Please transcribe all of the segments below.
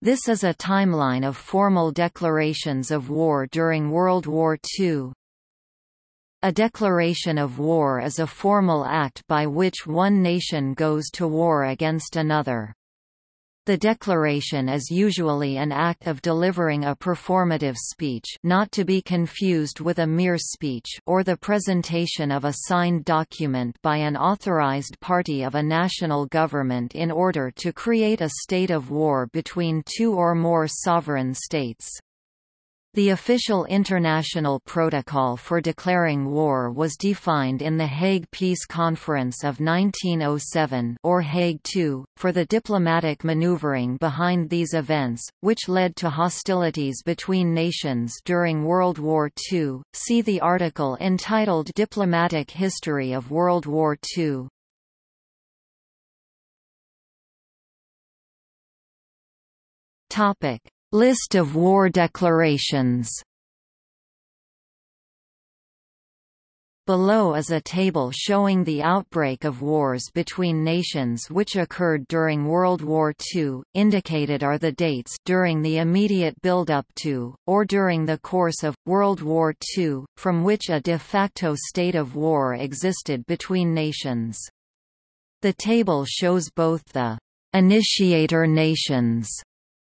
This is a timeline of formal declarations of war during World War II. A declaration of war is a formal act by which one nation goes to war against another. The declaration is usually an act of delivering a performative speech not to be confused with a mere speech or the presentation of a signed document by an authorized party of a national government in order to create a state of war between two or more sovereign states. The official international protocol for declaring war was defined in the Hague Peace Conference of 1907 or Hague II, for the diplomatic maneuvering behind these events, which led to hostilities between nations during World War II. See the article entitled Diplomatic History of World War II. Topic List of war declarations Below is a table showing the outbreak of wars between nations which occurred during World War II. Indicated are the dates during the immediate build-up to, or during the course of, World War II, from which a de facto state of war existed between nations. The table shows both the initiator nations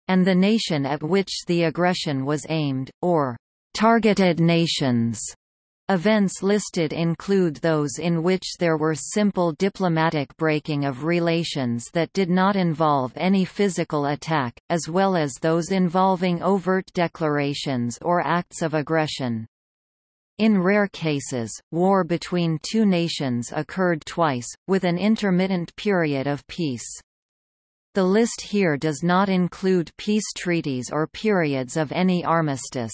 and the nation at which the aggression was aimed, or targeted nations. Events listed include those in which there were simple diplomatic breaking of relations that did not involve any physical attack, as well as those involving overt declarations or acts of aggression. In rare cases, war between two nations occurred twice, with an intermittent period of peace. The list here does not include peace treaties or periods of any armistice.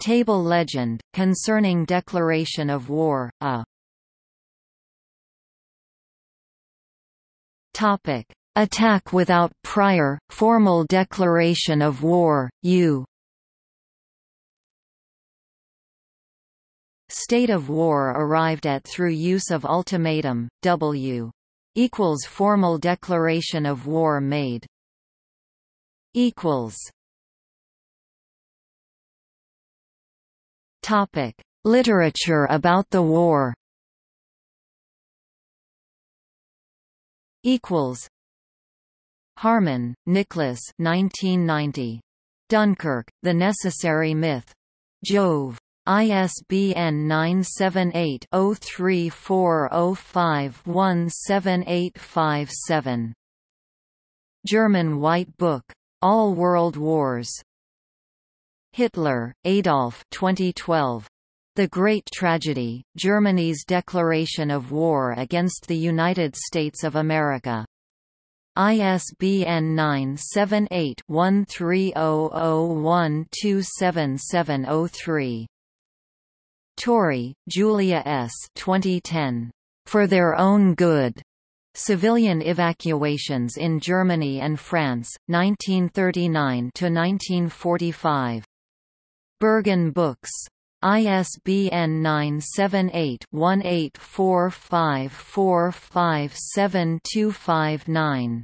Table legend, concerning declaration of war, a Topic. Attack without prior, formal declaration of war, U State of war arrived at through use of ultimatum, W equals formal declaration of war made. Equals. Topic. Literature about the war. Equals. Harman, Nicholas 1990 Dunkirk The Necessary Myth. Jove ISBN 978-0340517857. German White Book. All World Wars. Hitler, Adolf 2012. The Great Tragedy, Germany's Declaration of War against the United States of America. ISBN 978-1300127703. Torrie, Julia S. 2010. For Their Own Good. Civilian Evacuations in Germany and France, 1939–1945. Berghahn Books. ISBN 978-1845457259.